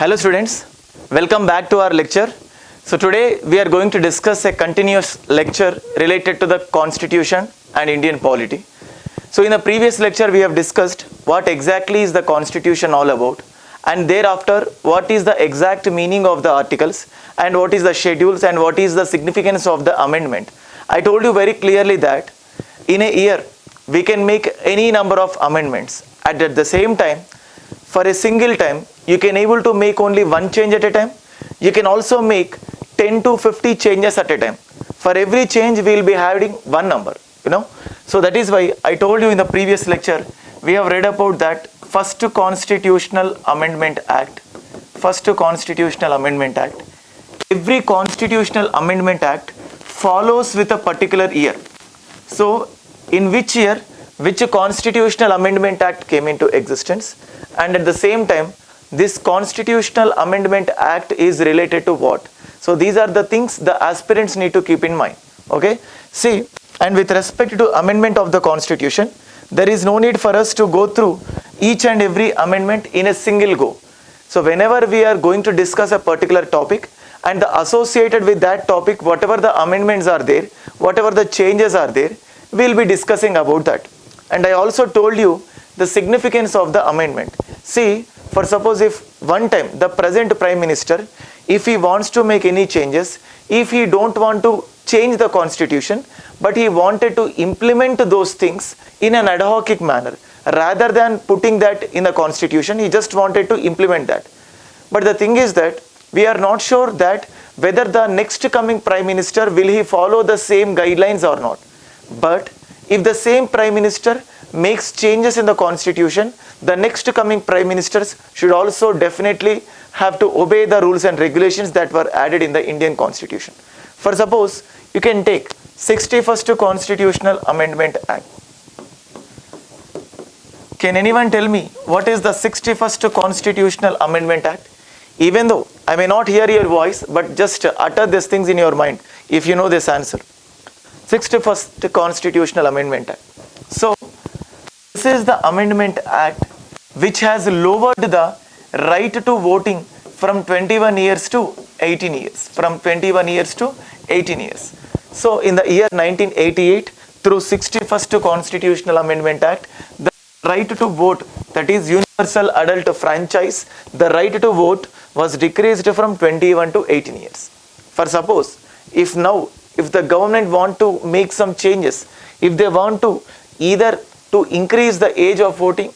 Hello students, welcome back to our lecture. So today we are going to discuss a continuous lecture related to the constitution and Indian polity. So in the previous lecture we have discussed what exactly is the constitution all about and thereafter what is the exact meaning of the articles and what is the schedules and what is the significance of the amendment. I told you very clearly that in a year we can make any number of amendments and at the same time for a single time you can able to make only one change at a time. You can also make 10 to 50 changes at a time. For every change we will be having one number you know. So that is why i told you in the previous lecture we have read about that first constitutional amendment act. First constitutional amendment act. Every constitutional amendment act follows with a particular year. So in which year which constitutional amendment act came into existence and at the same time this constitutional amendment act is related to what? So these are the things the aspirants need to keep in mind okay? See and with respect to amendment of the constitution there is no need for us to go through each and every amendment in a single go. So whenever we are going to discuss a particular topic and the associated with that topic whatever the amendments are there whatever the changes are there we will be discussing about that. And i also told you the significance of the amendment. See for suppose if one time the present prime minister if he wants to make any changes if he don't want to change the constitution but he wanted to implement those things in an ad hoc manner rather than putting that in the constitution he just wanted to implement that. But the thing is that we are not sure that whether the next coming prime minister will he follow the same guidelines or not. But if the same prime minister makes changes in the constitution the next coming prime ministers should also definitely have to obey the rules and regulations that were added in the indian constitution. For suppose you can take 61st constitutional amendment act. Can anyone tell me what is the 61st constitutional amendment act? Even though i may not hear your voice but just utter these things in your mind if you know this answer. 61st constitutional amendment act. So this is the amendment act which has lowered the right to voting from 21 years to 18 years from 21 years to 18 years. So in the year 1988 through 61st constitutional amendment act the right to vote that is universal adult franchise the right to vote was decreased from 21 to 18 years. For suppose if now if the government want to make some changes if they want to either to increase the age of voting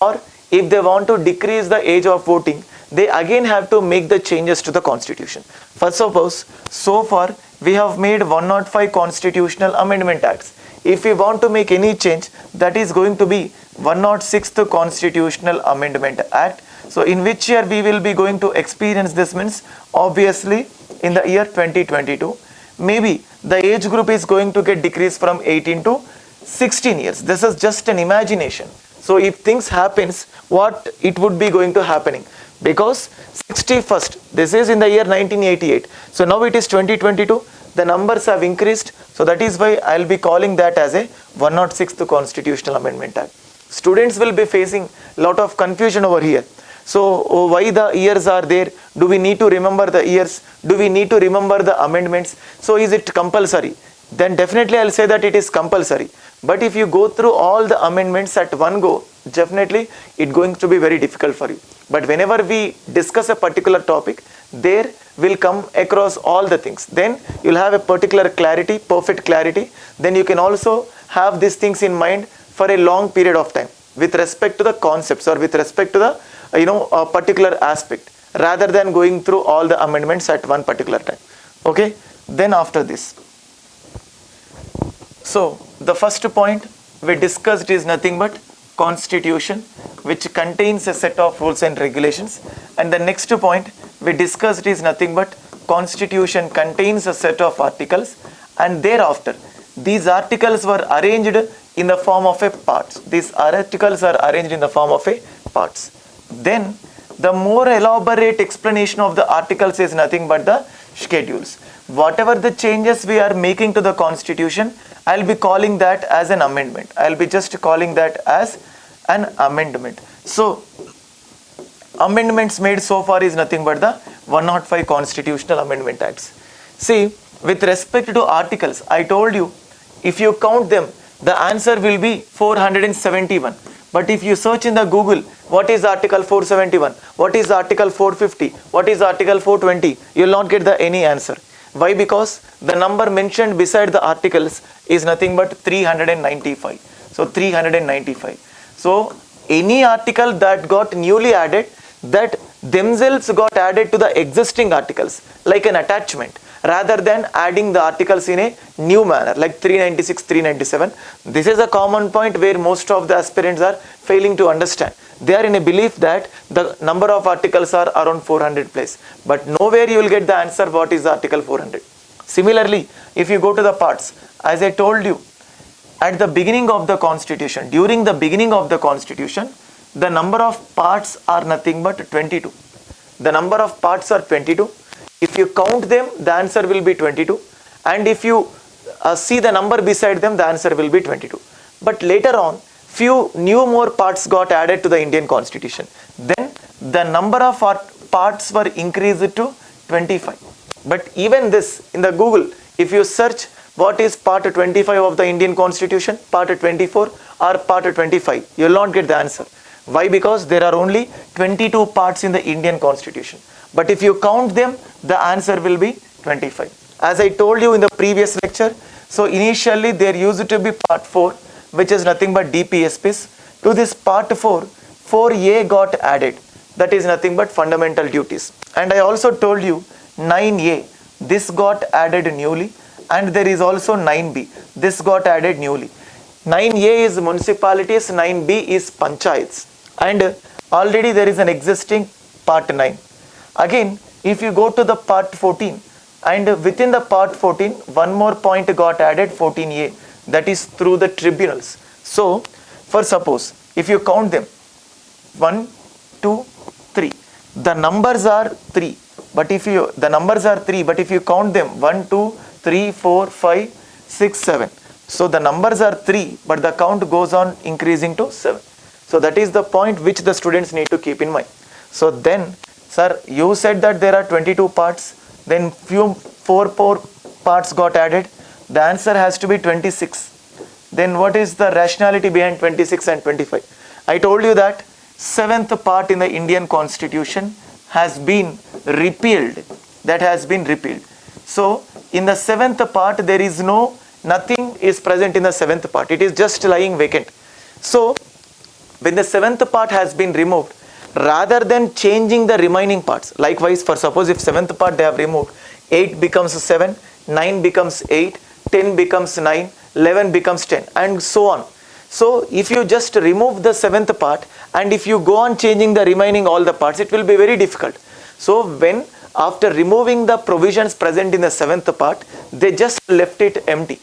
or if they want to decrease the age of voting they again have to make the changes to the constitution. First suppose so far we have made 105 constitutional amendment acts. If we want to make any change that is going to be 106th constitutional amendment act. So in which year we will be going to experience this means obviously in the year 2022 maybe the age group is going to get decreased from 18 to 16 years. This is just an imagination. So if things happens what it would be going to happening? Because 61st this is in the year 1988 so now it is 2022 the numbers have increased. So that is why i'll be calling that as a 106th constitutional amendment act. Students will be facing lot of confusion over here. So oh, why the years are there? Do we need to remember the years? Do we need to remember the amendments? So is it compulsory? Then definitely i'll say that it is compulsory but if you go through all the amendments at one go definitely it going to be very difficult for you. But whenever we discuss a particular topic there will come across all the things. Then you'll have a particular clarity perfect clarity. Then you can also have these things in mind for a long period of time with respect to the concepts or with respect to the uh, you know a particular aspect rather than going through all the amendments at one particular time. Okay? Then after this so the first point we discussed is nothing but constitution which contains a set of rules and regulations. And the next point we discussed is nothing but constitution contains a set of articles. And thereafter these articles were arranged in the form of a parts these articles are arranged in the form of a parts. Then the more elaborate explanation of the articles is nothing but the schedules whatever the changes we are making to the constitution i'll be calling that as an amendment. I'll be just calling that as an amendment. So amendments made so far is nothing but the 105 constitutional amendment acts. See with respect to articles i told you if you count them the answer will be 471 but if you search in the google what is article 471 what is article 450 what is article 420 you will not get the any answer why? Because the number mentioned beside the articles is nothing but 395 so 395 so any article that got newly added that themselves got added to the existing articles like an attachment rather than adding the articles in a new manner like 396 397 this is a common point where most of the aspirants are failing to understand they are in a belief that the number of articles are around 400 plus. But nowhere you will get the answer what is article 400 similarly if you go to the parts as i told you at the beginning of the constitution during the beginning of the constitution the number of parts are nothing but 22 the number of parts are 22 if you count them the answer will be 22 and if you uh, see the number beside them the answer will be 22 but later on few new more parts got added to the indian constitution. Then the number of parts were increased to 25 but even this in the google if you search what is part 25 of the indian constitution part 24 or part 25 you will not get the answer. Why? Because there are only 22 parts in the indian constitution. But if you count them the answer will be 25 as i told you in the previous lecture so initially there used to be part 4 which is nothing but dpsps to this part 4 4a got added. That is nothing but fundamental duties. And i also told you 9a this got added newly. And there is also 9b this got added newly. 9a is municipalities 9b is panchayats. And already there is an existing part 9 again if you go to the part 14 and within the part 14 one more point got added 14a that is through the tribunals. So for suppose if you count them 1 2 3 the numbers are 3 but if you the numbers are 3 but if you count them 1 2 3 4 5 6 7 so the numbers are 3 but the count goes on increasing to 7 so that is the point which the students need to keep in mind. So then sir you said that there are 22 parts then few 4 4 parts got added the answer has to be 26 then what is the rationality behind 26 and 25 i told you that seventh part in the indian constitution has been repealed. That has been repealed. So in the seventh part there is no nothing is present in the seventh part. It is just lying vacant. So when the seventh part has been removed rather than changing the remaining parts likewise for suppose if seventh part they have removed 8 becomes 7 9 becomes 8 10 becomes 9 11 becomes 10 and so on. So if you just remove the seventh part and if you go on changing the remaining all the parts it will be very difficult. So when after removing the provisions present in the seventh part they just left it empty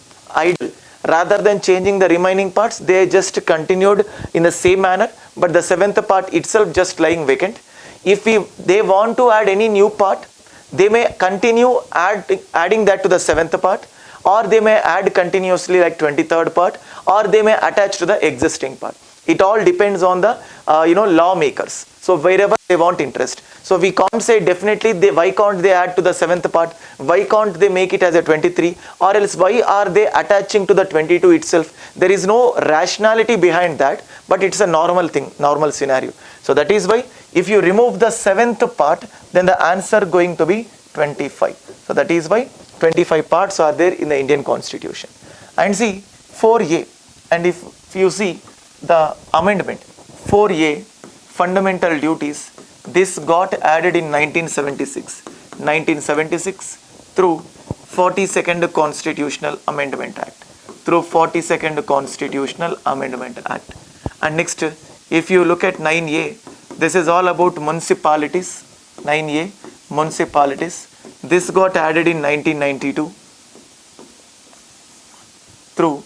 idle. Rather than changing the remaining parts they just continued in the same manner but the seventh part itself just lying vacant. If we they want to add any new part they may continue add, adding that to the seventh part or they may add continuously like 23rd part or they may attach to the existing part. It all depends on the uh, you know lawmakers. So wherever they want interest. So we can't say definitely they why can't they add to the seventh part? Why can't they make it as a 23 or else why are they attaching to the 22 itself? There is no rationality behind that but it's a normal thing normal scenario. So that is why if you remove the seventh part then the answer going to be 25 so that is why 25 parts are there in the indian constitution. And see 4a and if you see the amendment 4a fundamental duties this got added in 1976 1976 through 42nd constitutional amendment act through 42nd constitutional amendment act. And next if you look at 9a this is all about municipalities. 9a municipalities this got added in 1992 through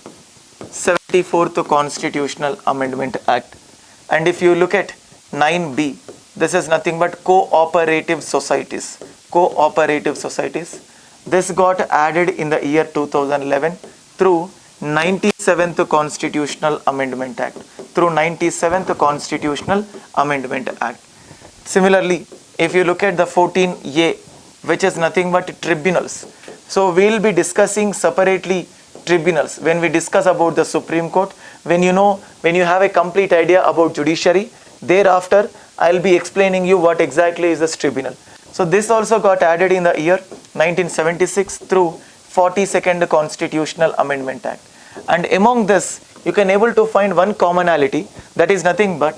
74th constitutional amendment act. And if you look at 9b this is nothing but cooperative societies. Cooperative societies. This got added in the year 2011 through 97th constitutional amendment act. Through 97th constitutional amendment act. Similarly, if you look at the 14A, which is nothing but tribunals. So we'll be discussing separately tribunals when we discuss about the Supreme Court. When you know, when you have a complete idea about judiciary, thereafter I'll be explaining you what exactly is this tribunal. So this also got added in the year 1976 through 42nd Constitutional Amendment Act. And among this, you can able to find one commonality that is nothing but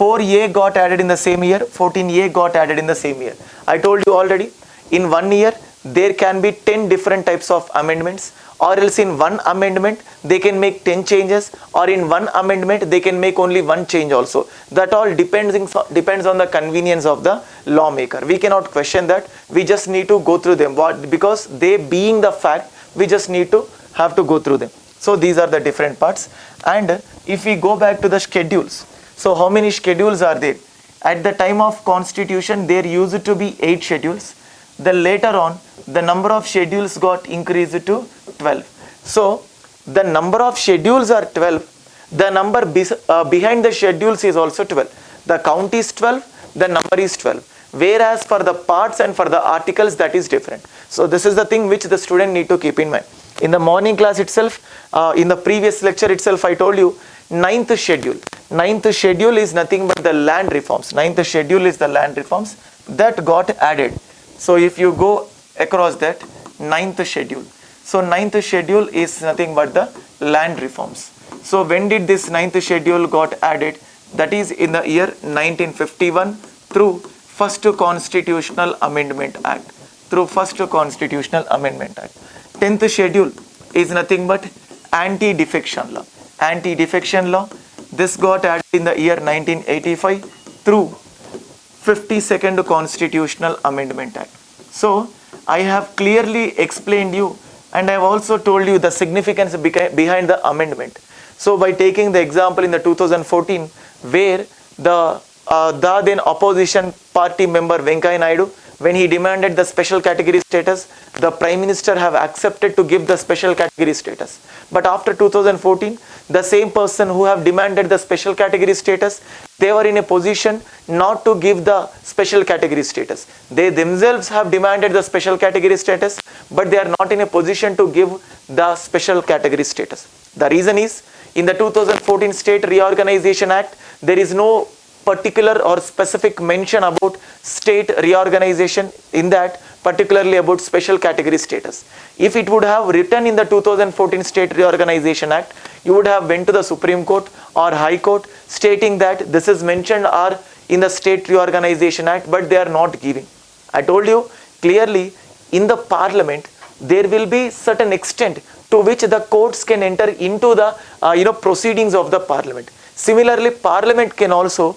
4A got added in the same year, 14A got added in the same year. I told you already, in one year, there can be 10 different types of amendments. Or else in one amendment they can make 10 changes. Or in one amendment they can make only one change also. That all depends depends on the convenience of the lawmaker. We cannot question that. We just need to go through them. What because they being the fact we just need to have to go through them. So these are the different parts. And if we go back to the schedules so how many schedules are there? At the time of constitution there used to be eight schedules then later on the number of schedules got increased to 12 so the number of schedules are 12 the number be, uh, behind the schedules is also 12 the count is 12 the number is 12 whereas for the parts and for the articles that is different. So this is the thing which the student need to keep in mind. In the morning class itself uh, in the previous lecture itself i told you ninth schedule. Ninth schedule is nothing but the land reforms. Ninth schedule is the land reforms that got added so if you go across that ninth schedule. So ninth schedule is nothing but the land reforms. So when did this ninth schedule got added? That is in the year 1951 through first constitutional amendment act through first constitutional amendment act 10th schedule is nothing but anti defection law anti defection law this got added in the year 1985 through 52nd Constitutional Amendment Act. So, I have clearly explained you and I have also told you the significance behind the amendment. So, by taking the example in the 2014 where the, uh, the then opposition party member Venkaiah Naidu when he demanded the special category status, the Prime Minister have accepted to give the special category status. But after 2014, the same person who have demanded the special category status, they were in a position not to give the special category status. They themselves have demanded the special category status, but they are not in a position to give the special category status. The reason is, in the 2014 State Reorganization Act, there is no particular or specific mention about state reorganization in that particularly about special category status. If it would have written in the 2014 State Reorganization Act, you would have went to the Supreme Court or High Court stating that this is mentioned or in the State Reorganization Act, but they are not giving. I told you clearly in the Parliament, there will be certain extent to which the courts can enter into the uh, you know proceedings of the Parliament. Similarly, Parliament can also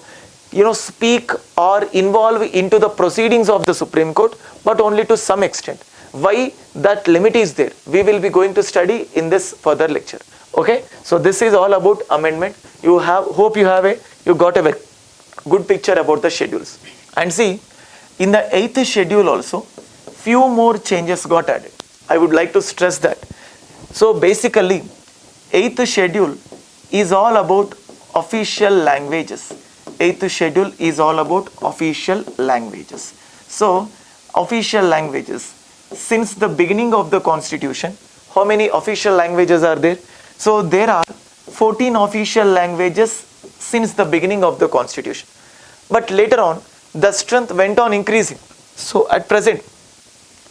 you know speak or involve into the proceedings of the Supreme Court but only to some extent. Why that limit is there we will be going to study in this further lecture okay. So this is all about amendment you have hope you have a you got a good picture about the schedules and see in the 8th schedule also few more changes got added. I would like to stress that. So basically 8th schedule is all about official languages eighth schedule is all about official languages. So, official languages. Since the beginning of the constitution, how many official languages are there? So, there are 14 official languages since the beginning of the constitution. But later on, the strength went on increasing. So, at present,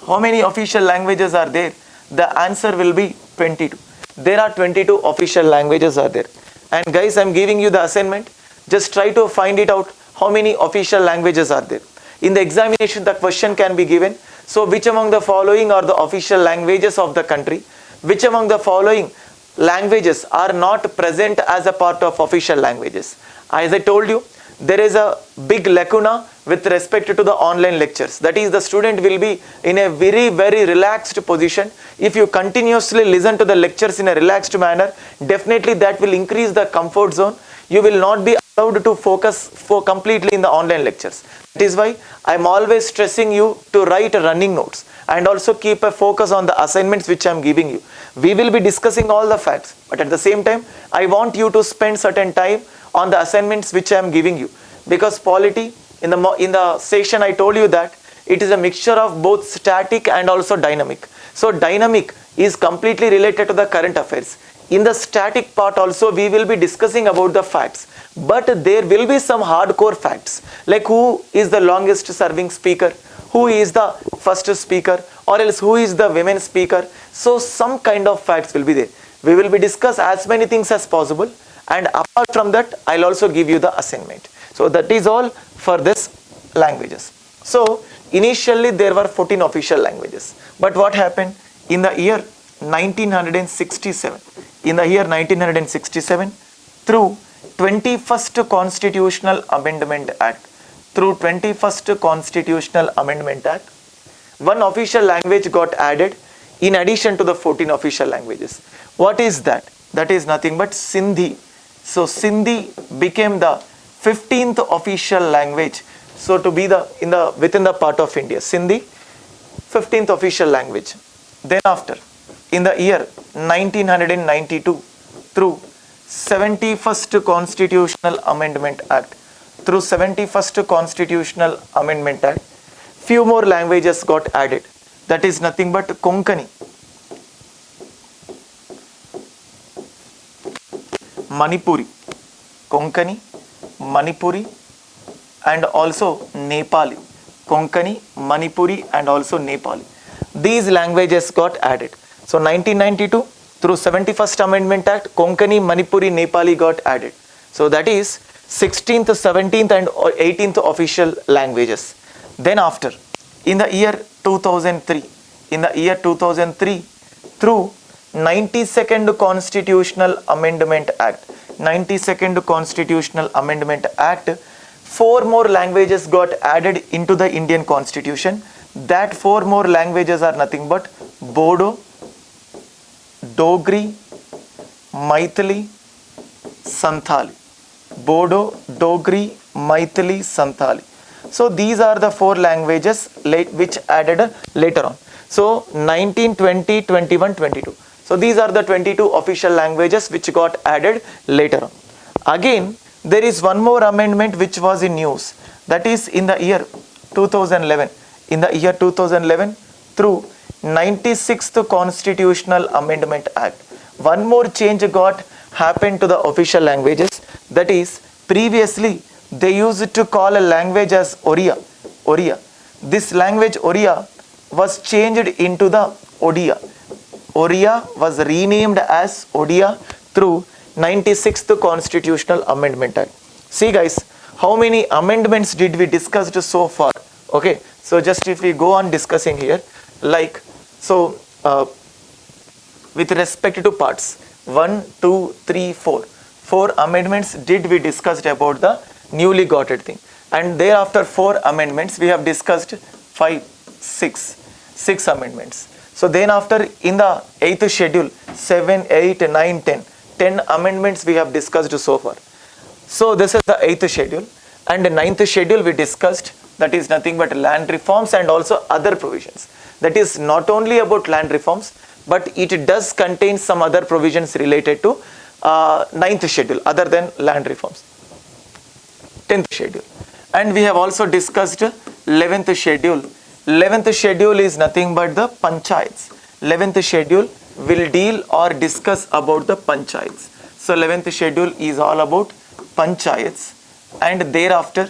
how many official languages are there? The answer will be 22. There are 22 official languages are there. And guys, I am giving you the assignment just try to find it out how many official languages are there. In the examination, the question can be given. So, which among the following are the official languages of the country? Which among the following languages are not present as a part of official languages? As I told you, there is a big lacuna with respect to the online lectures. That is, the student will be in a very, very relaxed position. If you continuously listen to the lectures in a relaxed manner, definitely that will increase the comfort zone you will not be allowed to focus for completely in the online lectures. That is why I am always stressing you to write running notes and also keep a focus on the assignments which I am giving you. We will be discussing all the facts but at the same time I want you to spend certain time on the assignments which I am giving you because polity In the, in the session, I told you that it is a mixture of both static and also dynamic. So, dynamic is completely related to the current affairs. In the static part also, we will be discussing about the facts, but there will be some hardcore facts like who is the longest serving speaker, who is the first speaker, or else who is the women speaker. So, some kind of facts will be there. We will be discuss as many things as possible, and apart from that, I'll also give you the assignment. So, that is all for this languages. So, initially there were 14 official languages, but what happened in the year 1967? In the year 1967, through 21st Constitutional Amendment Act, through 21st Constitutional Amendment Act, one official language got added in addition to the 14 official languages. What is that? That is nothing but Sindhi. So Sindhi became the 15th official language. So to be the in the within the part of India, Sindhi, 15th official language. Then after, in the year 1992, through 71st Constitutional Amendment Act, through 71st Constitutional Amendment Act, few more languages got added. That is nothing but Konkani, Manipuri, Konkani, Manipuri, and also Nepali. Konkani, Manipuri, and also Nepali. These languages got added. So 1992 through 71st Amendment Act, Konkani, Manipuri, Nepali got added. So that is 16th, 17th, and 18th official languages. Then after, in the year 2003, in the year 2003, through 92nd Constitutional Amendment Act, 92nd Constitutional Amendment Act, four more languages got added into the Indian Constitution. That four more languages are nothing but Bodo, Dogri, Maithili, Santhali. Bodo, Dogri, Maithili, Santhali. So these are the four languages which added later on. So 19, 20, 21, 22. So these are the 22 official languages which got added later on. Again, there is one more amendment which was in news. That is in the year 2011. In the year 2011 through 96th Constitutional Amendment Act. One more change got happened to the official languages. That is previously they used to call a language as Oriya. Oriya. This language Oriya was changed into the Odia. Oriya was renamed as Odia through 96th Constitutional Amendment Act. See guys, how many amendments did we discussed so far? Okay, so just if we go on discussing here, like, so uh, with respect to parts, 1, 2, 3, 4. Four amendments did we discussed about the newly gotted thing. And thereafter four amendments we have discussed 5, 6, 6 amendments. So then after in the 8th schedule, 7, 8, 9, 10, 10 amendments we have discussed so far. So this is the 8th schedule and the 9th schedule we discussed that is nothing but land reforms and also other provisions. That is not only about land reforms but it does contain some other provisions related to uh, 9th schedule other than land reforms. 10th schedule. And we have also discussed 11th schedule. 11th schedule is nothing but the panchayats. 11th schedule will deal or discuss about the panchayats. So 11th schedule is all about panchayats. And thereafter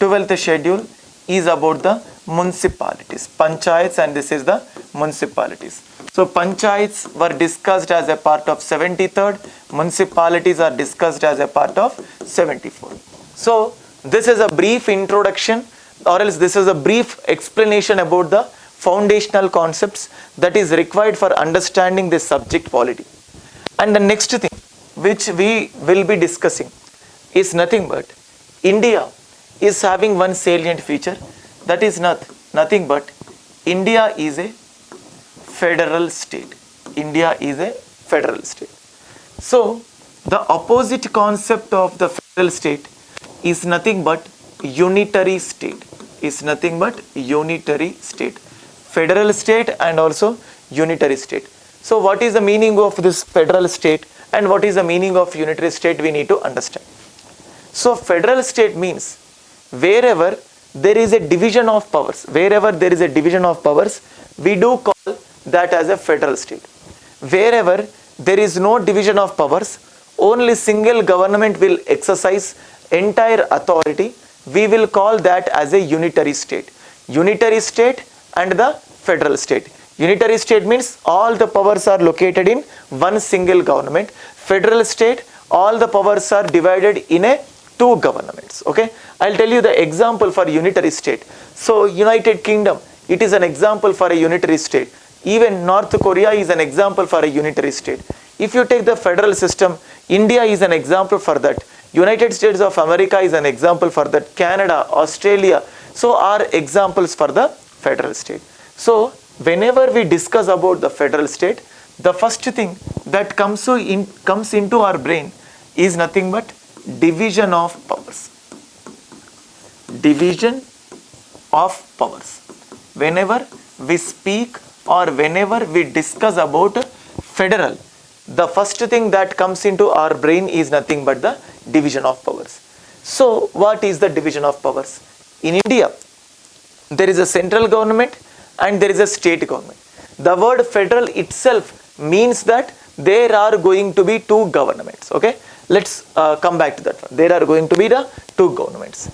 12th schedule is about the municipalities. Panchayats and this is the municipalities. So panchayats were discussed as a part of 73rd municipalities are discussed as a part of 74 so this is a brief introduction or else this is a brief explanation about the foundational concepts that is required for understanding this subject polity. And the next thing which we will be discussing is nothing but India is having one salient feature that is not nothing but India is a federal state. India is a federal state. So the opposite concept of the federal state is nothing but unitary state is nothing but unitary state federal state and also unitary state so what is the meaning of this federal state and what is the meaning of unitary state we need to understand so federal state means wherever there is a division of powers, wherever there is a division of powers, we do call that as a federal state. Wherever there is no division of powers, only single government will exercise entire authority, we will call that as a unitary state. Unitary state and the federal state. Unitary state means all the powers are located in one single government. Federal state, all the powers are divided in a two governments. Okay, I'll tell you the example for unitary state. So United Kingdom, it is an example for a unitary state. Even North Korea is an example for a unitary state. If you take the federal system, India is an example for that. United States of America is an example for that. Canada, Australia, so are examples for the federal state. So whenever we discuss about the federal state, the first thing that comes, in, comes into our brain is nothing but division of powers. Division of powers. Whenever we speak or whenever we discuss about federal, the first thing that comes into our brain is nothing but the division of powers. So what is the division of powers? In India, there is a central government and there is a state government. The word federal itself means that there are going to be two governments. Okay, let's uh, come back to that one. There are going to be the two governments.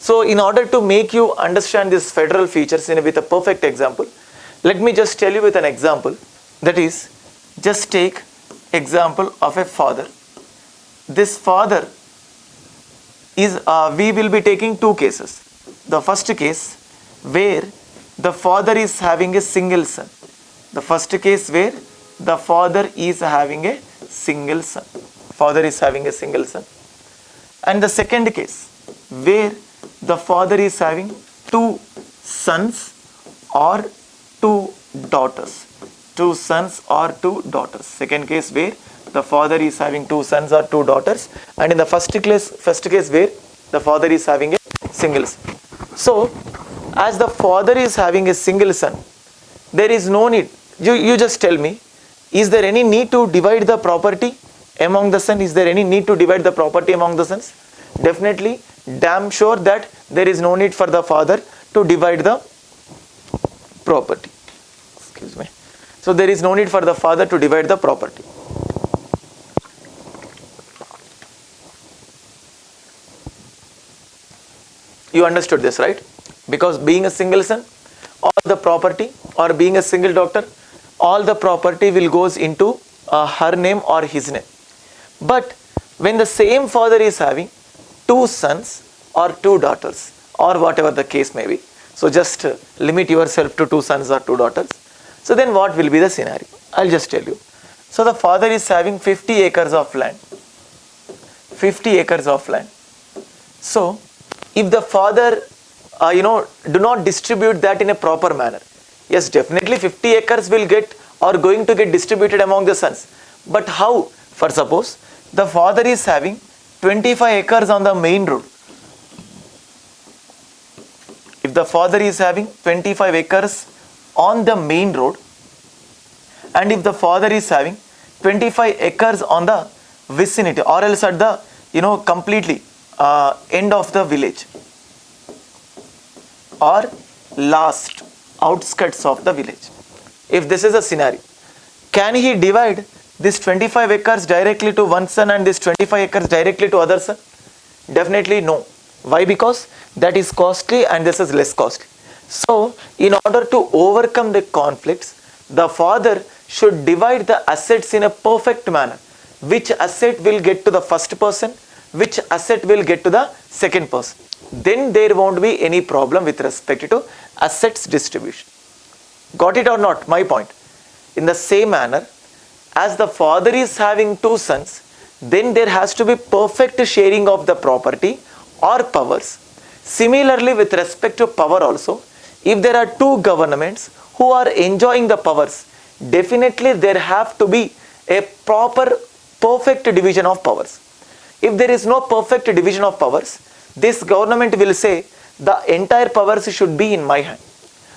So in order to make you understand this federal features in with a perfect example, let me just tell you with an example that is just take example of a father. This father is uh, we will be taking two cases. The first case where the father is having a single son. The first case where the father is having a single son. Father is having a single son. And the second case where the father is having two sons or two daughters. Two sons or two daughters. Second case where the father is having two sons or two daughters. And in the first case, first case where the father is having a single son. So as the father is having a single son, there is no need. You, you just tell me, is there any need to divide the property among the sons? Is there any need to divide the property among the sons? Definitely, damn sure that there is no need for the father to divide the property. Excuse me. So there is no need for the father to divide the property. You understood this, right? because being a single son all the property or being a single doctor all the property will goes into uh, her name or his name but when the same father is having two sons or two daughters or whatever the case may be so just uh, limit yourself to two sons or two daughters so then what will be the scenario i'll just tell you so the father is having 50 acres of land 50 acres of land so if the father uh, you know, do not distribute that in a proper manner. Yes, definitely 50 acres will get or going to get distributed among the sons. But how? For suppose the father is having 25 acres on the main road. If the father is having 25 acres on the main road and if the father is having 25 acres on the vicinity or else at the you know completely uh, end of the village or last outskirts of the village. If this is a scenario, can he divide this 25 acres directly to one son and this 25 acres directly to other son? Definitely no. Why? Because that is costly and this is less costly. So, in order to overcome the conflicts, the father should divide the assets in a perfect manner. Which asset will get to the first person, which asset will get to the second person then there won't be any problem with respect to assets distribution. Got it or not? My point. In the same manner, as the father is having two sons, then there has to be perfect sharing of the property or powers. Similarly, with respect to power also, if there are two governments who are enjoying the powers, definitely there have to be a proper perfect division of powers. If there is no perfect division of powers, this government will say the entire powers should be in my hand.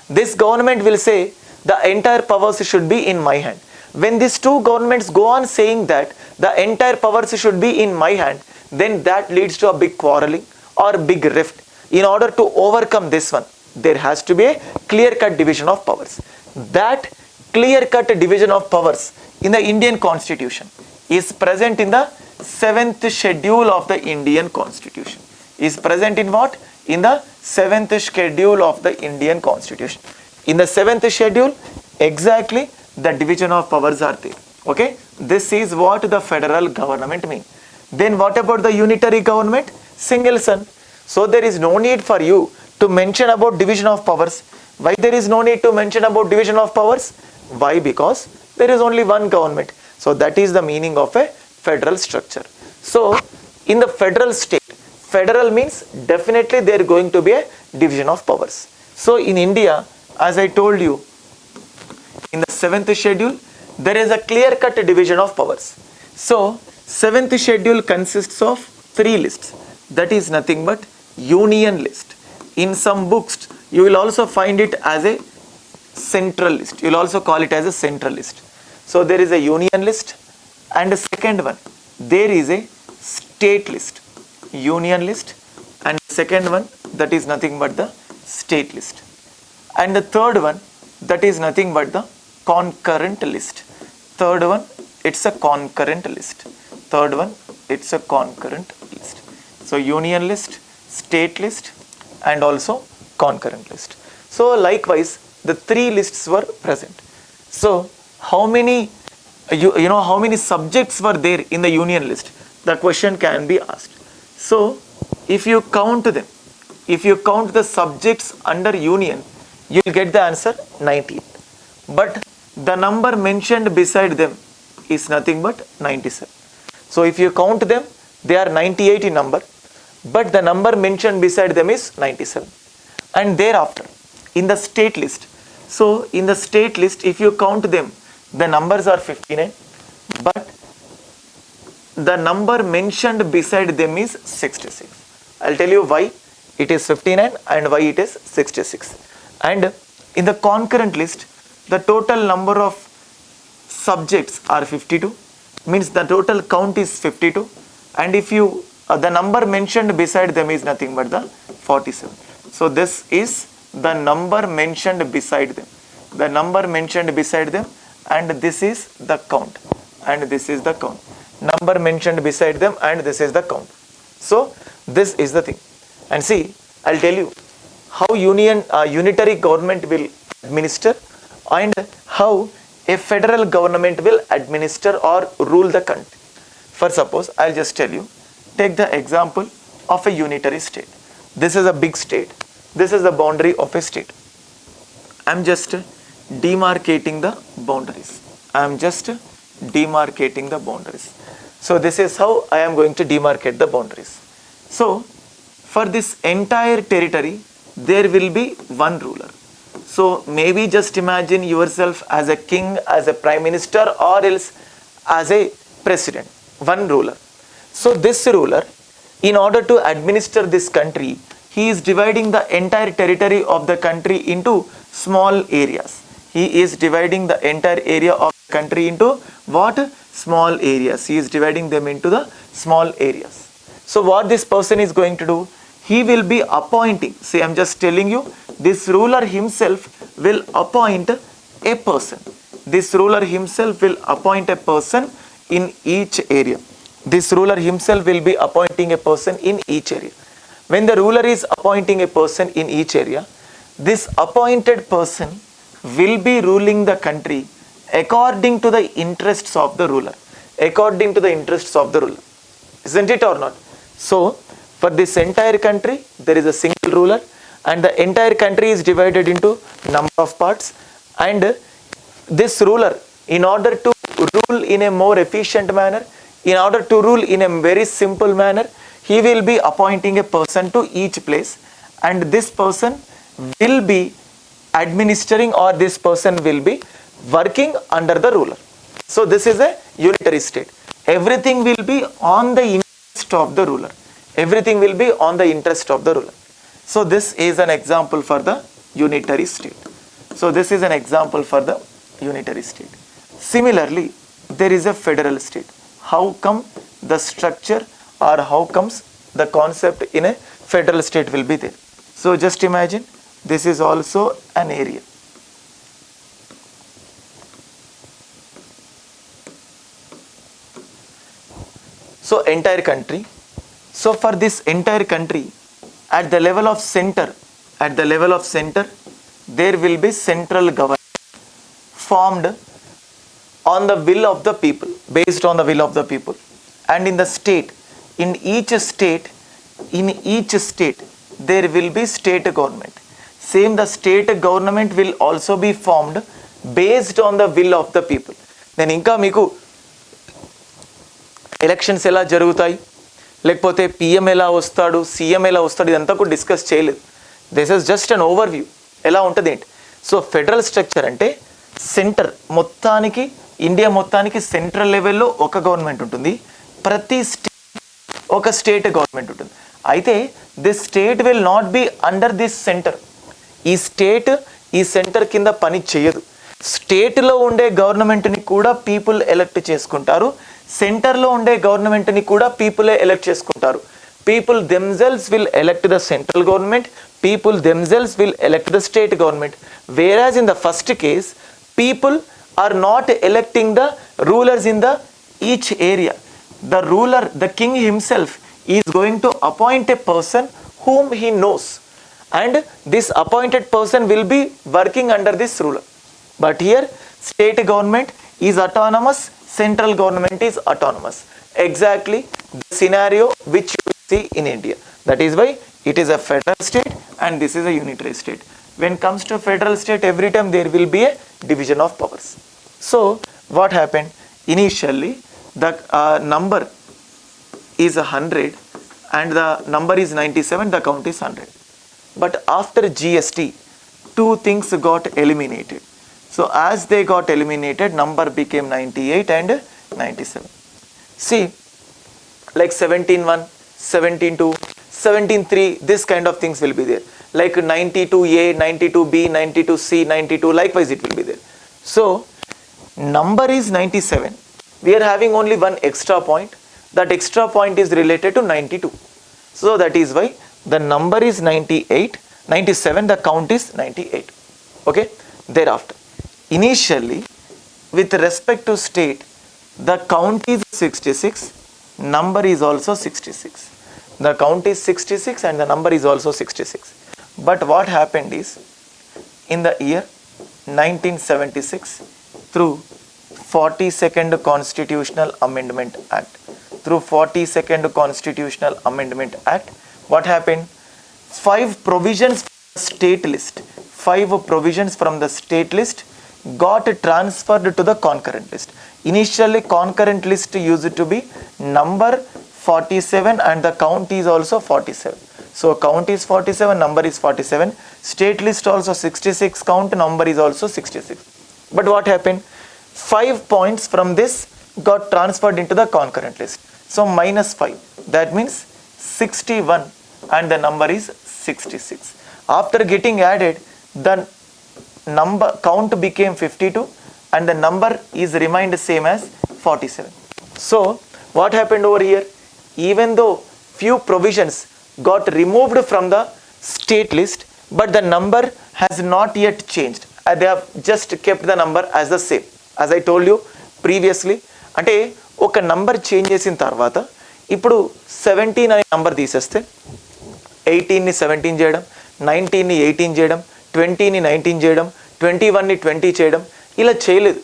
This government will say the entire powers should be in my hand. When these two governments go on saying that the entire powers should be in my hand, then that leads to a big quarreling or big rift. in order to overcome this one, there has to be a clear-cut division of powers. That clear-cut division of powers in the Indian constitution is present in the seventh schedule of the Indian constitution. Is present in what? In the seventh schedule of the Indian constitution. In the seventh schedule, exactly the division of powers are there. Okay, this is what the federal government mean. Then what about the unitary government? Single son So there is no need for you to mention about division of powers. Why there is no need to mention about division of powers? Why? Because there is only one government. So that is the meaning of a federal structure. So in the federal state, federal means definitely there going to be a division of powers. So in India, as I told you, in the seventh schedule, there is a clear cut division of powers. So seventh schedule consists of three lists. That is nothing but union list. In some books, you will also find it as a central list. You will also call it as a central list. So there is a union list and a second one, there is a state list, union list and second one that is nothing but the state list. And the third one that is nothing but the concurrent list. Third one, it's a concurrent list. Third one, it's a concurrent list. So union list, state list and also concurrent list. So likewise, the three lists were present. So how many, you, you know, how many subjects were there in the union list? The question can be asked. So if you count them, if you count the subjects under union, you will get the answer 19. But the number mentioned beside them is nothing but 97. So if you count them, they are 98 in number, but the number mentioned beside them is 97. And thereafter, in the state list, so in the state list, if you count them, the numbers are 59, but the number mentioned beside them is 66. I'll tell you why it is 59 and why it is 66. And in the concurrent list, the total number of subjects are 52 means the total count is 52 and if you uh, the number mentioned beside them is nothing but the 47 so this is the number mentioned beside them. The number mentioned beside them and this is the count and this is the count. Number mentioned beside them and this is the count. So this is the thing. And see i'll tell you how union uh, unitary government will administer and how a federal government will administer or rule the country. For suppose, I'll just tell you, take the example of a unitary state. This is a big state. This is the boundary of a state. I'm just demarcating the boundaries. I'm just demarcating the boundaries. So this is how I am going to demarcate the boundaries. So for this entire territory, there will be one ruler. So maybe just imagine yourself as a king, as a prime minister or else as a president, one ruler. So this ruler, in order to administer this country, he is dividing the entire territory of the country into small areas. He is dividing the entire area of the country into what? Small areas. He is dividing them into the small areas. So what this person is going to do? He will be appointing. See, I'm just telling you, this ruler himself will appoint a person. This ruler himself will appoint a person in each area. This ruler himself will be appointing a person in each area. When the ruler is appointing a person in each area, this appointed person will be ruling the country according to the interests of the ruler. According to the interests of the ruler. Isn't it or not? So, for this entire country, there is a single ruler and the entire country is divided into number of parts. And this ruler in order to rule in a more efficient manner in order to rule in a very simple manner he will be appointing a person to each place. And this person will be administering or this person will be working under the ruler. So this is a unitary state. Everything will be on the interest of the ruler. Everything will be on the interest of the ruler so this is an example for the unitary state. So this is an example for the unitary state. Similarly, there is a federal state. How come the structure or how comes the concept in a federal state will be there. So just imagine this is also an area. So entire country. So for this entire country, at the level of center, at the level of center, there will be central government formed on the will of the people, based on the will of the people. And in the state, in each state, in each state, there will be state government. Same the state government will also be formed based on the will of the people. నేను ఇంకా మీకు elections ఎలా జరుగుతాయి లేకపోతే PM ఎలా వస్తాడు CM ఎలా వస్తాడు ఇదంతా కూడా డిస్కస్ చేయలేదు. This is just an overview ఎలా ఉంటుంది ఏంటి? సో ఫెడరల్ స్ట్రక్చర్ అంటే సెంటర్ మొత్తానికి ఇండియా మొత్తానికి సెంట్రల్ లెవెల్లో ఒక గవర్నమెంట్ ఉంటుంది. ప్రతి స్టేట్ ఒక స్టేట్ గవర్నమెంట్ ఉంటుంది. అయితే this state will not be under this centre ఈ స్టేట్ ఈ సెంటర్ కింద పని చేయదు. స్టేట్లో ఉండే గవర్నమెంట్ని కూడా పీపుల్ ఎలక్ట్ చేసుకుంటారు. సెంటర్లో ఉండే గవర్నమెంట్ని కూడా పీపులే ఎలక్ట్ చేసుకుంటారు people themselves will elect the central government people themselves will elect the state government whereas in the first case people are not electing the rulers in the each area the ruler, the king himself, is going to appoint a person whom he knows. And this appointed person will be working under this ruler. But here, state government is autonomous, central government is autonomous. Exactly the scenario which you see in India. That is why it is a federal state and this is a unitary state. When comes to federal state, every time there will be a division of powers. So, what happened? Initially, the uh, number is 100 and the number is 97, the count is 100. But after GST, two things got eliminated. So as they got eliminated, number became 98 and 97. See, like 17.1, 17.2, 17.3, this kind of things will be there. Like 92A, 92B, 92C, 92, likewise it will be there. So, number is 97. We are having only one extra point. That extra point is related to 92. So, that is why the number is 98, 97, the count is 98. Okay. Thereafter, initially, with respect to state, the count is 66, number is also 66. The count is 66 and the number is also 66. But what happened is, in the year 1976, through 42nd Constitutional Amendment Act, through 42nd Constitutional Amendment Act, what happened? Five provisions state list, five provisions from the state list got transferred to the concurrent list. Initially, concurrent list used to be number 47 and the count is also 47. So, count is 47, number is 47. State list also 66, count number is also 66. But what happened? Five points from this got transferred into the concurrent list. So, minus 5. That means 61 and the number is 66. After getting added, the number count became 52 and the number is remained same as 47 so what happened over here even though few provisions got removed from the state list but the number has not yet changed Uh, they have just kept the number as the same as i told you previously అంటే ఒక number change చేసిన తర్వాత ఇప్పుడు seventeen అనే number తీసేస్తే ఎయిటీన్ని seventeen చేయడం నైన్టీన్ని eighteen చేయడం ట్వంటీని నైన్టీన్ చేయడం ట్వంటీ వన్ని ట్వంటీ చేయడం ఇలా చేయలేదు.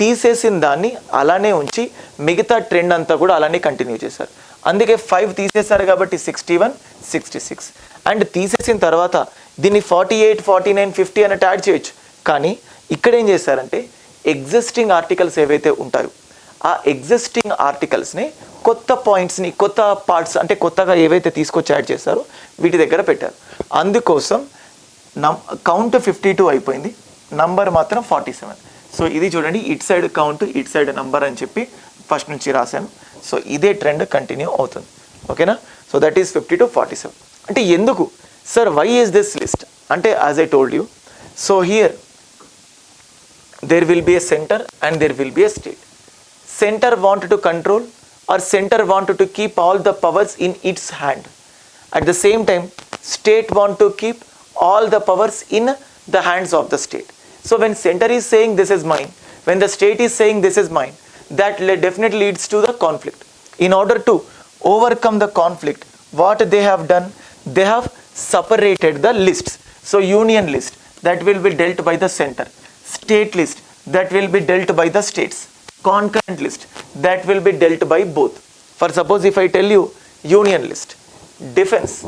తీసేసిన దాన్ని అలానే ఉంచి మిగతా ట్రెండ్ అంతా కూడా అలానే కంటిన్యూ చేశారు. అందుకే ఫైవ్ తీసేశారు కాబట్టి sixty one sixty six. And తీసేసిన తర్వాత దీన్ని forty eight forty nine fifty అన్నట్టు యాడ్ చేయొచ్చు. కానీ ఇక్కడ ఏం చేశారంటే ఎగ్జిస్టింగ్ ఆర్టికల్స్ ఏవైతే ఉంటాయో ఆ ఎగ్జిస్టింగ్ ఆర్టికల్స్ని కొత్త పాయింట్స్ని కొత్త పార్ట్స్ అంటే కొత్తగా ఏవైతే తీసుకొచ్చి యాడ్ చేశారో వీటి దగ్గర పెట్టారు. అందుకోసం కౌంట్ ఫిఫ్టీ టూ అయిపోయింది. నంబర్ మాత్రం ఫార్టీ సెవెన్ సో ఇది చూడండి it side count it side number అని చెప్పి ఫస్ట్ నుంచి రాశాను. సో ఇదే ట్రెండ్ కంటిన్యూ అవుతుంది. ఓకేనా so that is fifty to forty seven అంటే ఎందుకు? Sir why is this list అంటే as I told you so here there will be a centre and there will be a state centre want to control or centre want to keep all the powers in its hand at the same time state want to keep all the powers in the hands of the state. So when center is saying this is mine when the state is saying this is mine that definitely leads to the conflict. In order to overcome the conflict what they have done they have separated the lists. So union list that will be dealt by the center. State list that will be dealt by the states. Concurrent list that will be dealt by both. For suppose if i tell you union list. Defense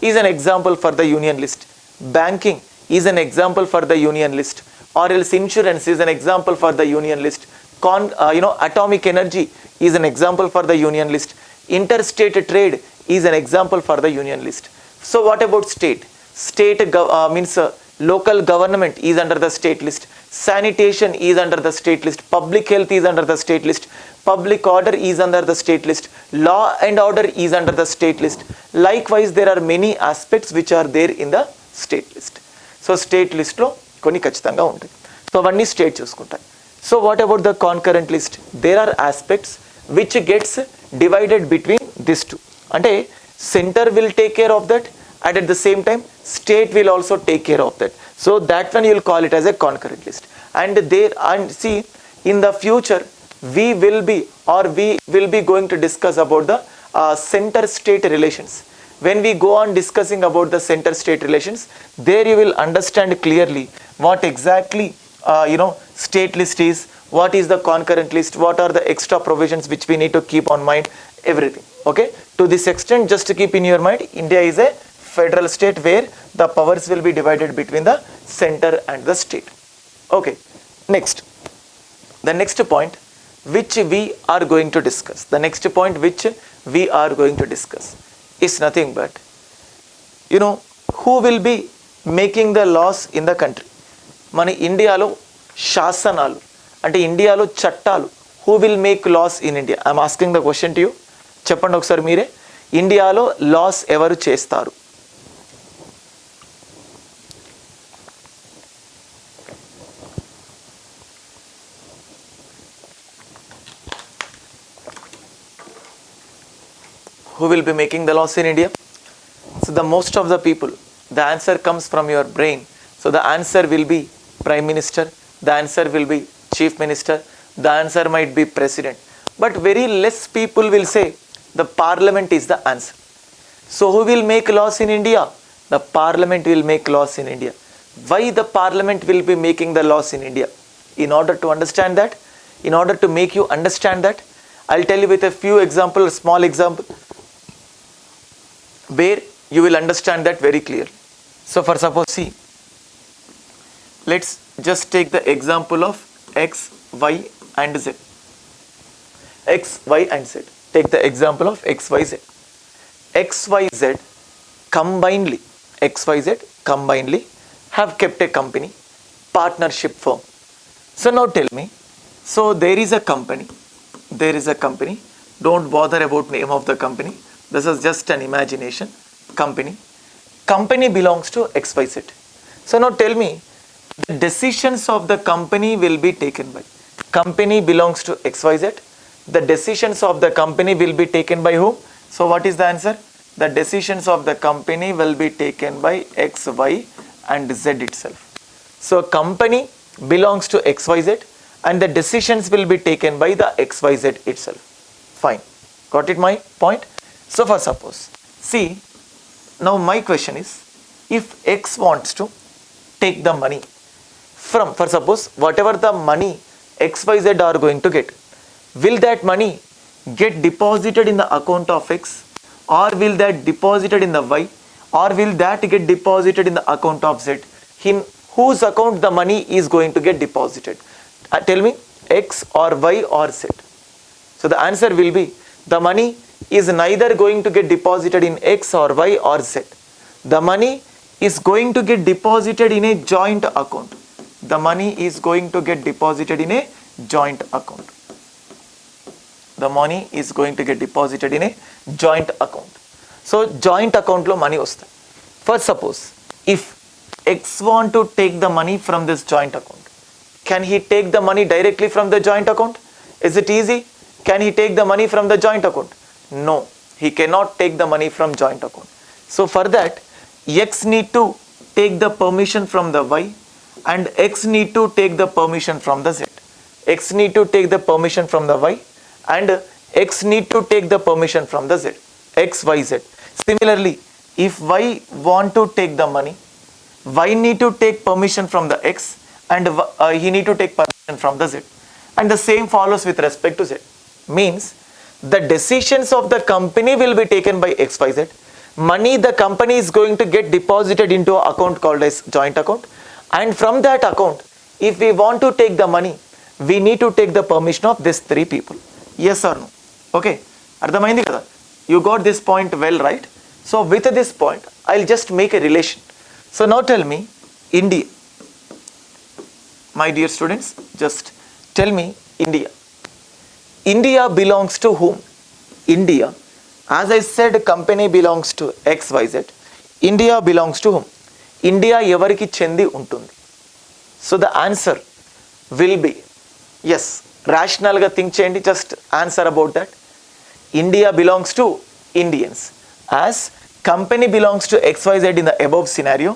is an example for the union list banking is an example for the union list or else insurance is an example for the union list. Con, uh, you know atomic energy is an example for the union list. Interstate trade is an example for the union list. So what about state? State uh, means uh, local government is under the state list. Sanitation is under the state list. Public health is under the state list. Public order is under the state list. Law and order is under the state list. Likewise there are many aspects which are there in the state list. So state లిస్ట్లో కొన్ని ఖచ్చితంగా ఉంటాయి. So అవన్నీ state చూసుకుంటాయి. So what about the concurrent list there are aspects which gets divided between this two అంటే centre will take care of that and at the same time state will also take care of that so that one you'll call it as a concurrent list and there and see in the future we will be or we will be going to discuss about the uh, center state relations. When we go on discussing about the center state relations there you will understand clearly what exactly uh, you know state list is what is the concurrent list what are the extra provisions which we need to keep on mind everything. Okay? To this extent just to keep in your mind india is a federal state where the powers will be divided between the center and the state. Okay? Next. The next point which we are going to discuss. The next point which we are going to discuss is nothing but you know who will be making the laws in the country మన ఇండియాలో శాసనాలు అంటే ఇండియాలో చట్టాలు who will make laws in India I'm asking the question to you చెప్పండి ఒకసారి మీరే. ఇండియాలో లాస్ ఎవరు చేస్తారు? Who will be making the laws in India? So the most of the people, the answer comes from your brain. So the answer will be prime minister, the answer will be chief minister, the answer might be president. But very less people will say the parliament is the answer. So who will make laws in India? The parliament will make laws in India. Why the parliament will be making the laws in India? In order to understand that, in order to make you understand that, I'll tell you with a few examples, small example, where you will understand that very clearly. So for suppose see, let's just take the example of x, y and z. x, y and z. Take the example of x, y, z. x, y, z combinedly, x, y, z combinedly have kept a company, partnership firm. So now tell me, so there is a company, there is a company, don't bother about name of the company, this is just an imagination, company. Company belongs to XYZ. So now tell me, the decisions of the company will be taken by. Company belongs to XYZ. The decisions of the company will be taken by whom? So what is the answer? The decisions of the company will be taken by X, Y and Z itself. So company belongs to XYZ and the decisions will be taken by the XYZ itself. Fine. Got it my point? So for suppose, see, now my question is, if X wants to take the money from, for suppose, whatever the money XYZ are going to get, will that money get deposited in the account of X or will that deposited in the Y or will that get deposited in the account of Z? In whose account the money is going to get deposited? Uh, tell me, X or Y or Z? So the answer will be the money is neither going to get deposited in X or Y or Z. The money is going to get deposited in a joint account. The money is going to get deposited in a joint account. The money is going to get deposited in a joint account. So joint account లో money వస్తాయి for suppose if X want to take the money from this joint account can he take the money directly from the joint account is it easy can he take the money from the joint account? No, he cannot take the money from joint account. So for that, X need to take the permission from the Y and X need to take the permission from the Z. X need to take the permission from the Y and X need to take the permission from the Z. X, Y, Z. Similarly, if Y want to take the money, Y need to take permission from the X and uh, he need to take permission from the Z. And the same follows with respect to Z. Means the decisions of the company will be taken by XYZ. Money the company is going to get deposited into an account called as joint account. And from that account, if we want to take the money, we need to take the permission of these three people. Yes or no? Okay. Ardhamaindi kada. You got this point well, right? So with this point, I'll just make a relation. So now tell me, India. My dear students, just tell me India. India India to to India India. I I company belongs to to XYZ. India belongs to whom? India ఎవరికి చెంది ఉంటుంది so the answer will be yes ర్యాషనల్గా think చేయండి just answer about that India belongs to Indians as company belongs to XYZ in the above scenario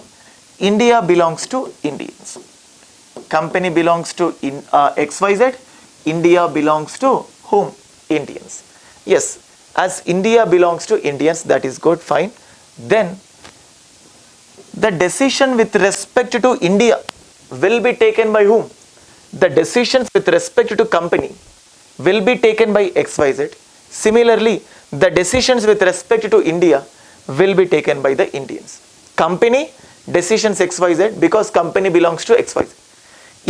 India belongs to Indians company belongs to in XYZ India belongs to whom? Indians. Yes, as India belongs to Indians, that is good, fine. Then the decision with respect to India will be taken by whom? The decisions with respect to company will be taken by XYZ. Similarly, the decisions with respect to India will be taken by the Indians. Company decisions XYZ because company belongs to XYZ.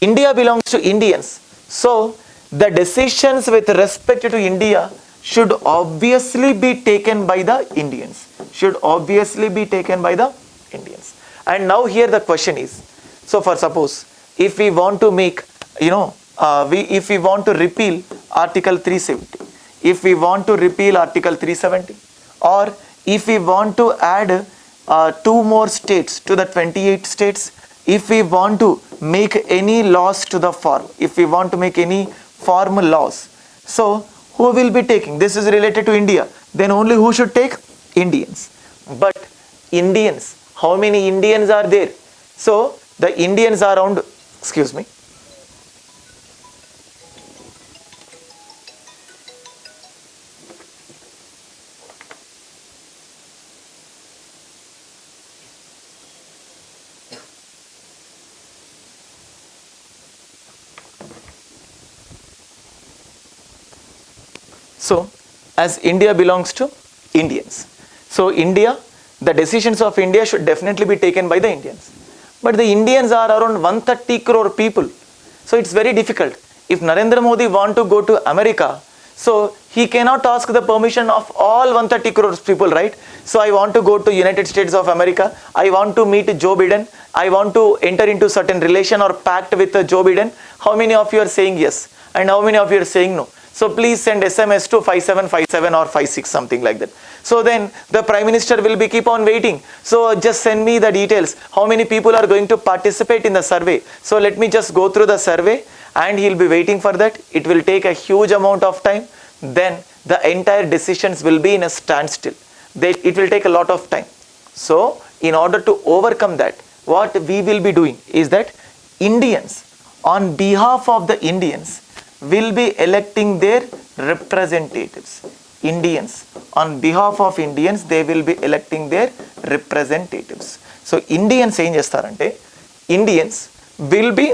India belongs to Indians. So the decisions with respect to India should obviously be taken by the Indians. Should obviously be taken by the Indians. And now here the question is, so for suppose if we want to make, you know, uh, we if we want to repeal Article 370, if we want to repeal Article 370, or if we want to add uh, two more states to the 28 states, if we want to make any laws to the farm, if we want to make any farm laws, so who will be taking? This is related to India. Then only who should take? Indians. But Indians, how many Indians are there? So the Indians are around, excuse me, So, as India belongs to Indians. So, India, the decisions of India should definitely be taken by the Indians. But the Indians are around 130 crore people. So, it's very difficult. If Narendra Modi want to go to America, so he cannot ask the permission of all 130 crores people, right? So I want to go to United States of America. I want to meet Joe Biden. I want to enter into certain relation or pact with Joe Biden. How many of you are saying yes? And how many of you are saying no? So please send SMS to 5757 or 56 something like that. So then the Prime Minister will be keep on waiting. So just send me the details. How many people are going to participate in the survey? So let me just go through the survey and he'll be waiting for that. It will take a huge amount of time. Then the entire decisions will be in a standstill. They, it will take a lot of time. So in order to overcome that, what we will be doing is that Indians, on behalf of the Indians, will be electing their representatives. Indians, on behalf of Indians, they will be electing their representatives. So Indians ఏం చేస్తారంటే Indians will be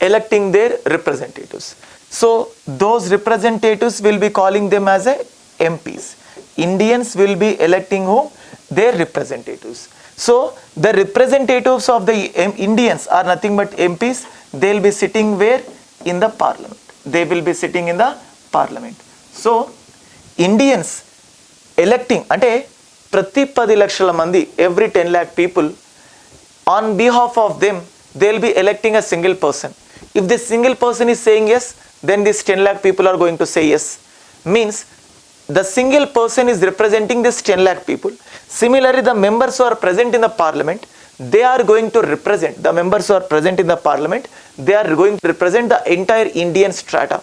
electing their representatives. So those representatives will be calling them as a MPs. Indians will be electing whom? Their representatives. So the representatives of the M- Indians are nothing but MPs. They'll be sitting where? in the parliament. They will be sitting in the parliament. So, Indians electing అంటే ప్రతి పది లక్షల మంది every ten lakh people on behalf of them they will be electing a single person if this single person is saying yes then this ten lakh people are going to say yes means the single person is representing this ten lakh people similarly the members are present in the parliament they are going to represent the members who are present in the parliament they are going to represent the entire indian strata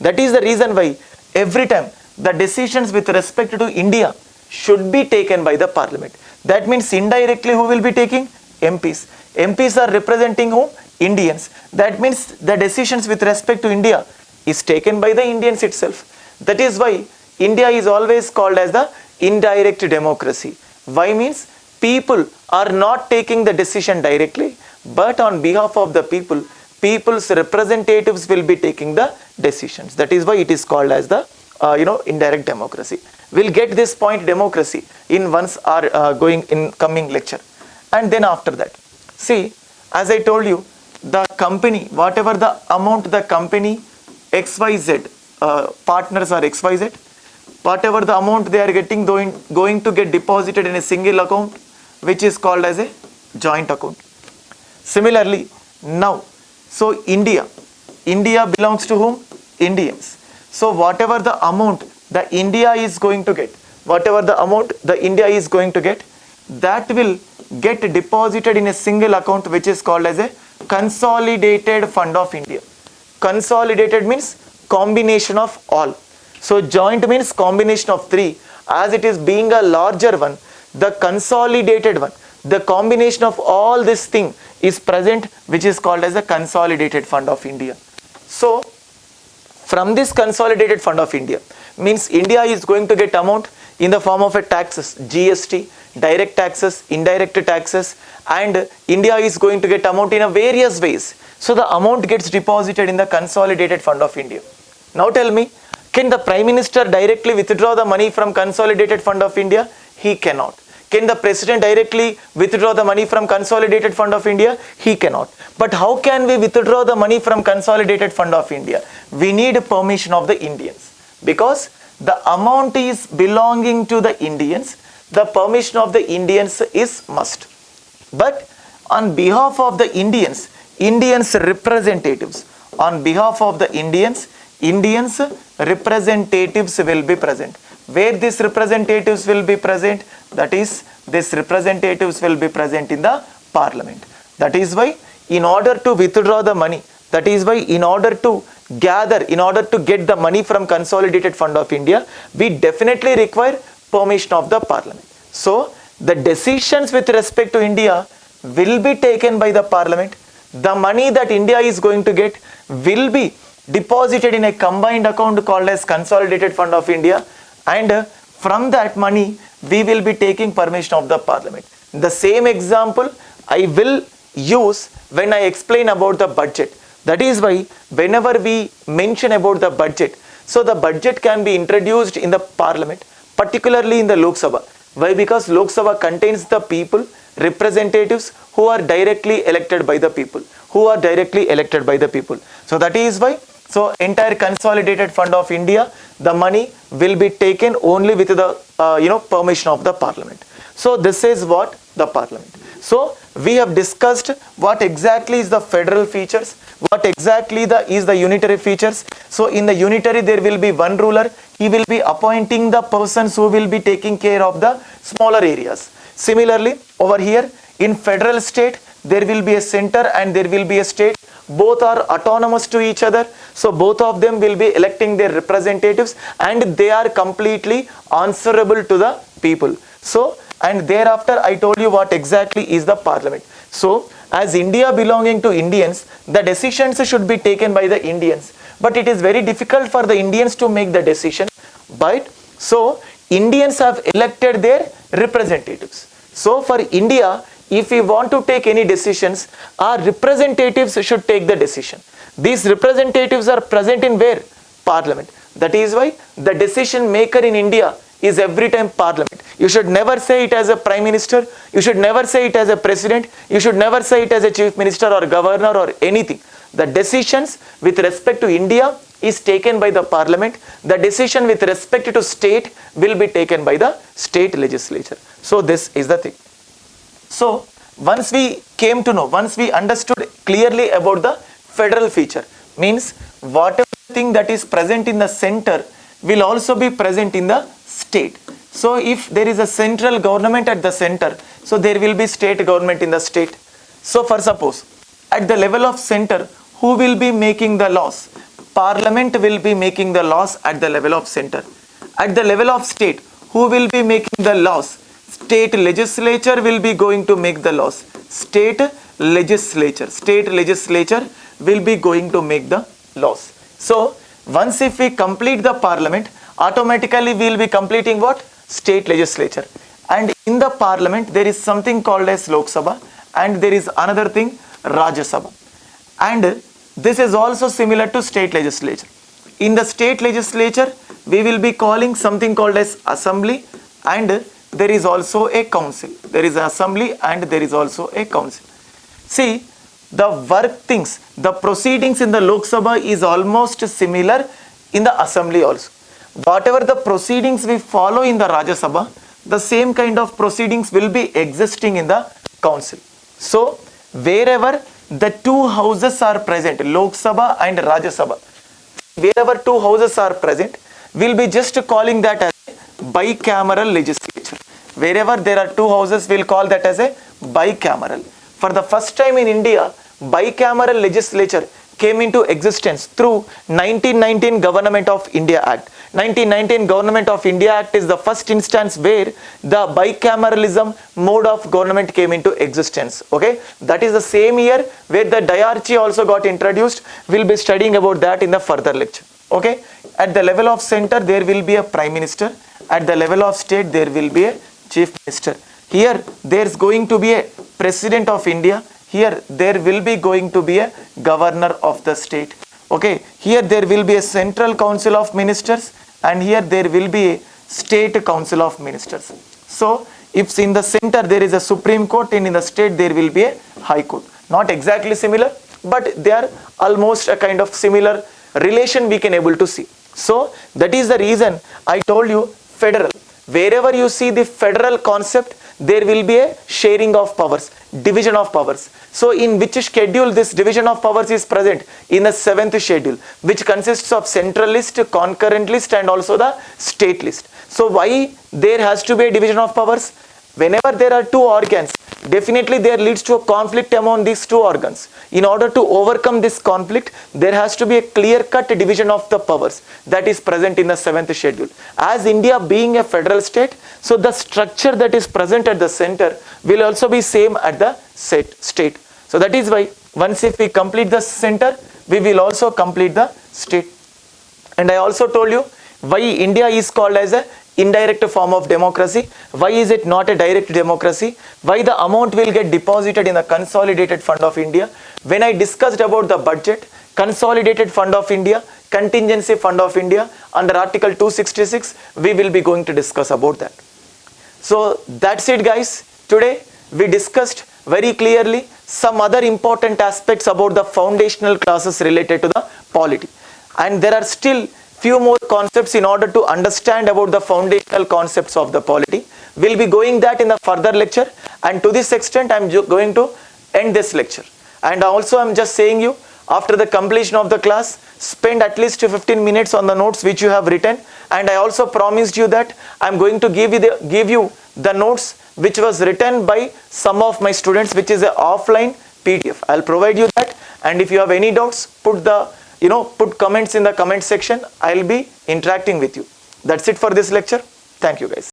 That is the reason why every time the decisions with respect to India should be taken by the parliament. That means indirectly who will be taking? MPs. MPs are representing whom? Indians. That means the decisions with respect to India is taken by the Indians itself. That is why India is always called as the indirect democracy. Why means people are not taking the decision directly, but on behalf of the people, people's representatives will be taking the decisions. That is why it is called as the uh, you know indirect democracy. We'll get this point democracy in once our uh, going in coming lecture, and then after that, see as I told you, the company whatever the amount the company XYZ uh, partners are XYZ whatever the amount they are getting going, going to get deposited in a single account which is called as a joint account. Similarly, now, so India, India belongs to whom? Indians. So whatever the amount the India is going to get, whatever the amount the India is going to get, that will get deposited in a single account which is called as a consolidated fund of India. Consolidated means combination of all. So joint means combination of three. As it is being a larger one, the consolidated one, the combination of all this thing is present which is called as a consolidated fund of India. So from this consolidated fund of India means India is going to get amount in the form of a taxes, GST, direct taxes, indirect taxes and India is going to get amount in a various ways. So the amount gets deposited in the consolidated fund of India. Now tell me, can the Prime Minister directly withdraw the money from consolidated fund of India? He cannot. Can the President directly withdraw the money from consolidated fund of India? He cannot. But how can we withdraw the money from consolidated fund of India? We need permission of the Indians because the amount is belonging to the Indians. The permission of the Indians is must. But on behalf of the Indians, Indians representatives, on behalf of the Indians, Indians representatives will be present. Where these representatives will be present? That is, these representatives will be present in the parliament. That is why in order to withdraw the money, that is why in order to gather, in order to get the money from consolidated fund of India, we definitely require permission of the parliament. So, the decisions with respect to India will be taken by the parliament. The money that India is going to get will be deposited in a combined account called as consolidated fund of India and uh, from that money we will be taking permission of the parliament. The same example I will use when I explain about the budget. That is why whenever we mention about the budget, so the budget can be introduced in the parliament, particularly in the Lok Sabha. Why? Because Lok Sabha contains the people, representatives who are directly elected by the people, who are directly elected by the people. So that is why so entire consolidated fund of India, the money will be taken only with the uh, you know permission of the parliament. So this is what the parliament. So we have discussed what exactly is the federal features, what exactly the is the unitary features. So in the unitary there will be one ruler, he will be appointing the persons who will be taking care of the smaller areas. Similarly over here in federal state there will be a center and there will be a state. Both are autonomous to each other. So both of them will be electing their representatives and they are completely answerable to the people. So and thereafter i told you what exactly is the parliament. So as india belonging to indians the decisions should be taken by the indians. But it is very difficult for the indians to make the decision. But so indians have elected their representatives. So for india if we want to take any decisions, our representatives should take the decision. These representatives are present in where? Parliament. That is why the decision maker in India is every time parliament. You should never say it as a prime minister. You should never say it as a president. You should never say it as a chief minister or governor or anything. The decisions with respect to India is taken by the parliament. The decision with respect to state will be taken by the state legislature. So this is the thing. So once we came to know, once we understood clearly about the federal feature, means whatever thing that is present in the center will also be present in the state. So if there is a central government at the center, so there will be state government in the state. So for suppose, at the level of center, who will be making the laws? parliament will be making the laws at the level of center at the level of state who will be making the laws state legislature will be going to make the laws. State legislature state legislature will be going to make the laws. So once if we complete the parliament automatically we will be completing what? State legislature. And in the parliament there is something called as lok sabha and there is another thing rajya sabha. And this is also similar to state legislature. In the state legislature we will be calling something called as assembly and there is also a council there is assembly and there is also a council. See the work things the proceedings in the lok sabha is almost similar in the assembly also. Whatever the proceedings we follow in the rajya sabha the same kind of proceedings will be existing in the council. So wherever the two houses are present lok sabha and rajya sabha wherever two houses are present we'll be just calling that as bicameral legislature. Wherever there are two houses we'll call that as a bicameral. For the first time in india bicameral legislature came into existence through 1919 government of india act. 1919 government of india act is the first instance where the bicameralism mode of government came into existence okay? That is the same year where the diarchy also got introduced. We'll be studying about that in the further lecture okay at the level of center there will be a prime minister. At the level of state there will be a chief minister. Here there's going to be a president of india. Here there will be going to be a governor of the state. Okay? Here there will be a central council of ministers and here there will be a state council of ministers. So if in the center there is a supreme court and in the state there will be a high court. Not exactly similar but they are almost a kind of similar relation we can able to see so that is the reason i told you federal. Wherever you see the federal concept there will be a sharing of powers division of powers. So in which schedule this division of powers is present? In the seventh schedule which consists of central list concurrent list and also the state list so why there has to be a division of powers? Whenever there are two organs definitely there leads to a conflict among these two organs. In order to overcome this conflict there has to be a clear cut division of the powers that is present in the seventh schedule. As india being a federal state so the structure that is present at the center will also be same at the set state. So that is why once if we complete the center we will also complete the state. And i also told you why india is called as a indirect form of democracy? Why is it not a direct democracy? Why the amount will get deposited in the consolidated fund of india? When i discussed about the budget consolidated fund of india contingency fund of india under article 266 we will be going to discuss about that. So that's it guys. Today we discussed very clearly some other important aspects about the foundational classes related to the polity. And there are still few more concepts in order to understand about the foundational concepts of the polity. We'll be going that in the further lecture and to this extent I'm going to end this lecture. And also I'm just saying you after the completion of the class spend at least 15 minutes on the notes which you have written and I also promised you that I'm going to give you the, give you the notes which was written by some of my students which is a offline PDF. I'll provide you that and if you have any doubts put the you know put comments in the comment section. I'll be interacting with you. That's it for this lecture. Thank you guys